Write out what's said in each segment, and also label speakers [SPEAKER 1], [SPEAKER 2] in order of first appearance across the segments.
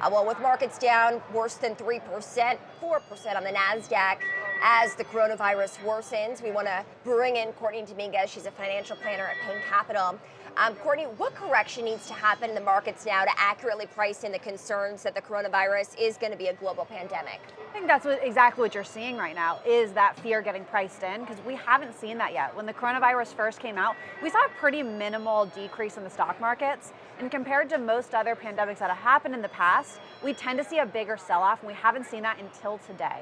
[SPEAKER 1] Uh, well, with markets down worse than 3%, 4% on the NASDAQ as the coronavirus worsens, we want to bring in Courtney Dominguez. She's a financial planner at Payne Capital. Um, Courtney, what correction needs to happen in the markets now to accurately price in the concerns that the coronavirus is going to be a global pandemic?
[SPEAKER 2] I think that's what, exactly what you're seeing right now is that fear getting priced in because we haven't seen that yet. When the coronavirus first came out, we saw a pretty minimal decrease in the stock markets. And compared to most other pandemics that have happened in the past, we tend to see a bigger sell-off and we haven't seen that until today.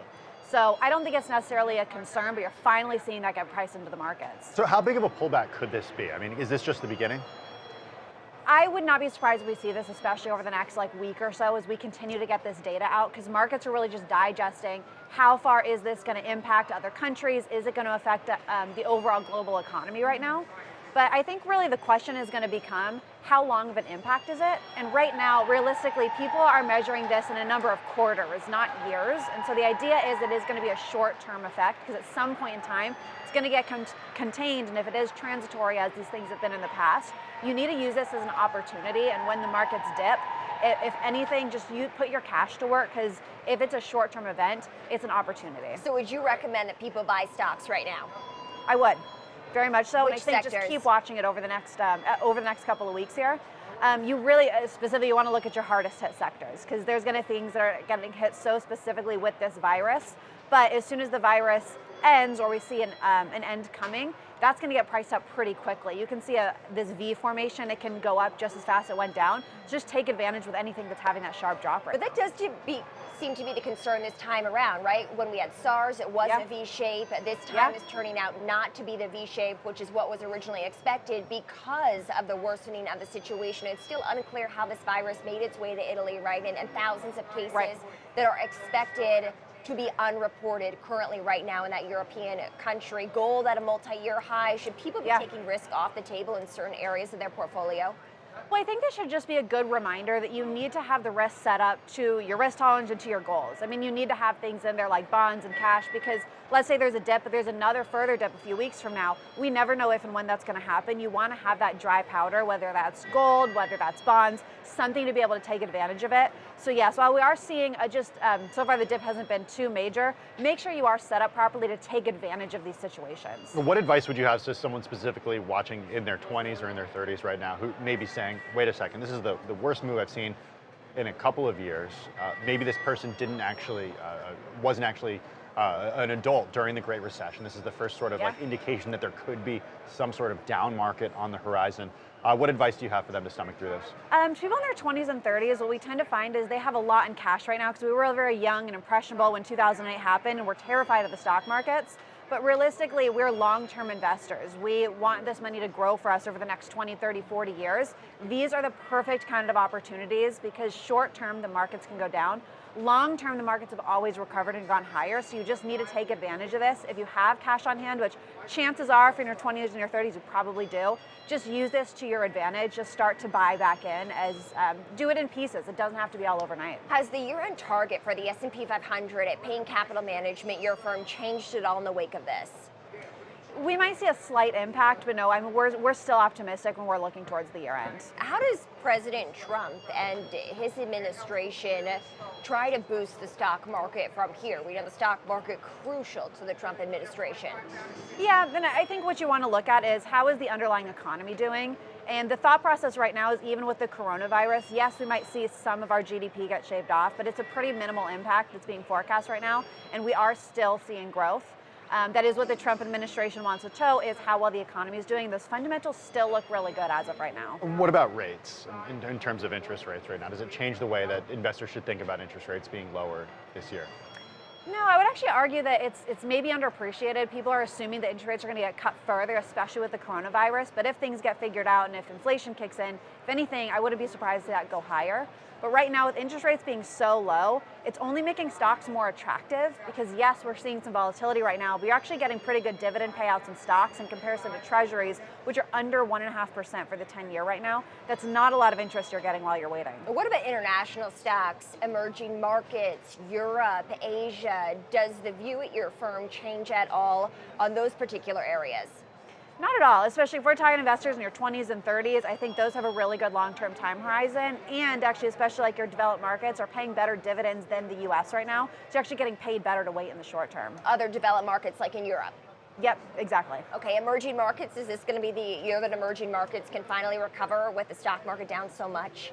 [SPEAKER 2] So I don't think it's necessarily a concern, but you're finally seeing that get priced into the markets.
[SPEAKER 3] So how big of a pullback could this be? I mean, is this just the beginning?
[SPEAKER 2] I would not be surprised if we see this, especially over the next like week or so as we continue to get this data out, because markets are really just digesting how far is this going to impact other countries? Is it going to affect um, the overall global economy right now? But I think really the question is going to become how long of an impact is it? And right now, realistically, people are measuring this in a number of quarters, not years. And so the idea is it is going to be a short-term effect because at some point in time, it's going to get con contained. And if it is transitory, as these things have been in the past, you need to use this as an opportunity. And when the markets dip, if anything, just you put your cash to work because if it's a short-term event, it's an opportunity.
[SPEAKER 1] So would you recommend that people buy stocks right now?
[SPEAKER 2] I would very much so.
[SPEAKER 1] Which
[SPEAKER 2] and I think
[SPEAKER 1] sectors?
[SPEAKER 2] just keep watching it over the next um, uh, over the next couple of weeks here. Um, you really, uh, specifically, you want to look at your hardest hit sectors because there's going to things that are getting hit so specifically with this virus. But as soon as the virus ends or we see an, um, an end coming, that's going to get priced up pretty quickly. You can see a, this V formation, it can go up just as fast as it went down. Just take advantage with anything that's having that sharp drop right
[SPEAKER 1] But that does to be, seem to be the concern this time around, right? When we had SARS, it was
[SPEAKER 2] yeah.
[SPEAKER 1] a V shape. This time
[SPEAKER 2] yeah.
[SPEAKER 1] is turning out not to be the V shape, which is what was originally expected because of the worsening of the situation. It's still unclear how this virus made its way to Italy, right? And, and thousands of cases
[SPEAKER 2] right.
[SPEAKER 1] that are expected to be unreported currently right now in that European country. Gold at a multi-year high. Should people be
[SPEAKER 2] yeah.
[SPEAKER 1] taking risk off the table in certain areas of their portfolio?
[SPEAKER 2] Well, I think this should just be a good reminder that you need to have the risk set up to your risk tolerance and to your goals. I mean, you need to have things in there like bonds and cash because let's say there's a dip, but there's another further dip a few weeks from now. We never know if and when that's going to happen. You want to have that dry powder, whether that's gold, whether that's bonds, something to be able to take advantage of it. So yes, while we are seeing a just, um, so far the dip hasn't been too major, make sure you are set up properly to take advantage of these situations.
[SPEAKER 3] What advice would you have to someone specifically watching in their 20s or in their 30s right now who may be saying, wait a second, this is the, the worst move I've seen in a couple of years. Uh, maybe this person didn't actually, uh, uh wasn't actually uh, an adult during the Great Recession. This is the first sort of yeah. like indication that there could be some sort of down market on the horizon. Uh, what advice do you have for them to stomach through this?
[SPEAKER 2] Um, people in their 20s and 30s, what we tend to find is they have a lot in cash right now because we were all very young and impressionable when 2008 happened and we're terrified of the stock markets. But realistically, we're long-term investors. We want this money to grow for us over the next 20, 30, 40 years. These are the perfect kind of opportunities because short-term, the markets can go down. Long term, the markets have always recovered and gone higher, so you just need to take advantage of this. If you have cash on hand, which chances are if you're in your 20s and your 30s, you probably do, just use this to your advantage. Just start to buy back in as, um, do it in pieces. It doesn't have to be all overnight.
[SPEAKER 1] Has the year-end target for the S&P 500 at Payne Capital Management, your firm, changed at all in the wake of this?
[SPEAKER 2] we might see a slight impact, but no, I mean, we're, we're still optimistic when we're looking towards the year end.
[SPEAKER 1] How does President Trump and his administration try to boost the stock market from here? We know the stock market crucial to the Trump administration.
[SPEAKER 2] Yeah, then I think what you want to look at is how is the underlying economy doing? And the thought process right now is even with the coronavirus, yes, we might see some of our GDP get shaved off, but it's a pretty minimal impact that's being forecast right now, and we are still seeing growth. Um, that is what the Trump administration wants to show is how well the economy is doing. Those fundamentals still look really good as of right now.
[SPEAKER 3] What about rates in, in terms of interest rates right now? Does it change the way that investors should think about interest rates being lowered this year?
[SPEAKER 2] No, I would actually argue that it's it's maybe underappreciated. People are assuming that interest rates are going to get cut further, especially with the coronavirus. But if things get figured out and if inflation kicks in, if anything, I wouldn't be surprised to that go higher. But right now, with interest rates being so low, it's only making stocks more attractive because yes, we're seeing some volatility right now, but you're actually getting pretty good dividend payouts in stocks in comparison to treasuries, which are under 1.5% for the 10 year right now. That's not a lot of interest you're getting while you're waiting.
[SPEAKER 1] What about international stocks, emerging markets, Europe, Asia? Uh, does the view at your firm change at all on those particular areas?
[SPEAKER 2] Not at all, especially if we're talking investors in your 20s and 30s. I think those have a really good long-term time horizon, and actually, especially like your developed markets are paying better dividends than the U.S. right now. So you're actually getting paid better to wait in the short term.
[SPEAKER 1] Other developed markets like in Europe.
[SPEAKER 2] Yep, exactly.
[SPEAKER 1] Okay, emerging markets, is this going to be the year that emerging markets can finally recover with the stock market down so much?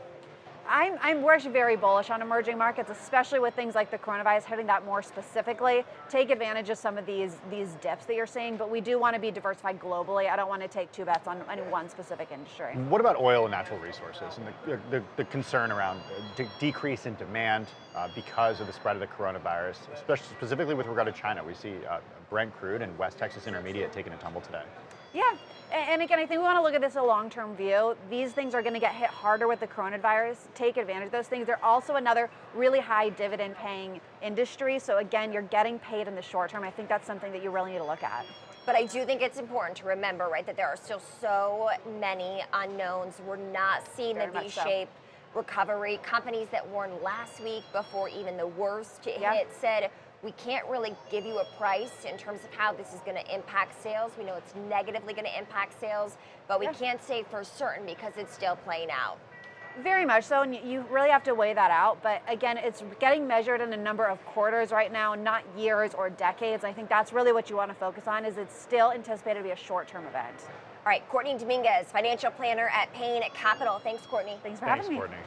[SPEAKER 2] I'm, I'm, we're actually very bullish on emerging markets, especially with things like the coronavirus hitting that more specifically. Take advantage of some of these these dips that you're seeing, but we do want to be diversified globally. I don't want to take two bets on any one specific industry.
[SPEAKER 3] What about oil and natural resources and the, the, the concern around de- decrease in demand uh, because of the spread of the coronavirus, especially specifically with regard to China? We see uh, Brent crude and West Texas Intermediate taking a tumble today.
[SPEAKER 2] Yeah, and again, I think we want to look at this a long-term view. These things are going to get hit harder with the coronavirus. Take advantage of those things. They're also another really high dividend-paying industry. So again, you're getting paid in the short term. I think that's something that you really need to look at.
[SPEAKER 1] But I do think it's important to remember, right, that there are still so many unknowns. We're not seeing
[SPEAKER 2] Very
[SPEAKER 1] the
[SPEAKER 2] much so.
[SPEAKER 1] V-shaped recovery. Companies that warned last week before even the worst
[SPEAKER 2] Yeah.
[SPEAKER 1] hit said, we can't really give you a price in terms of how this is going to impact sales. We know it's negatively going to impact sales, but we
[SPEAKER 2] Yeah.
[SPEAKER 1] can't say for certain because it's still playing out.
[SPEAKER 2] Very much so, and you really have to weigh that out. But again, it's getting measured in a number of quarters right now, not years or decades. I think that's really what you want to focus on. Is it's still anticipated to be a short-term event.
[SPEAKER 1] All right, Courtney Dominguez, financial planner at Payne Capital. Thanks, Courtney.
[SPEAKER 2] Thanks for
[SPEAKER 3] Thanks,
[SPEAKER 2] having me.
[SPEAKER 3] Courtney.